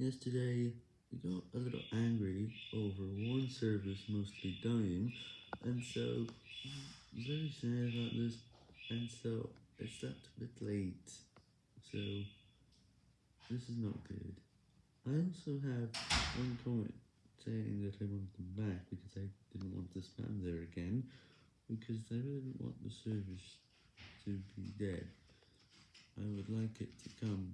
Yesterday, we got a little angry over one service mostly dying, and so, I'm very sad about this, and so, I slept a bit late, so, this is not good. I also have one comment saying that I want them back, because I didn't want to spam there again, because I really didn't want the service to be dead. I would like it to come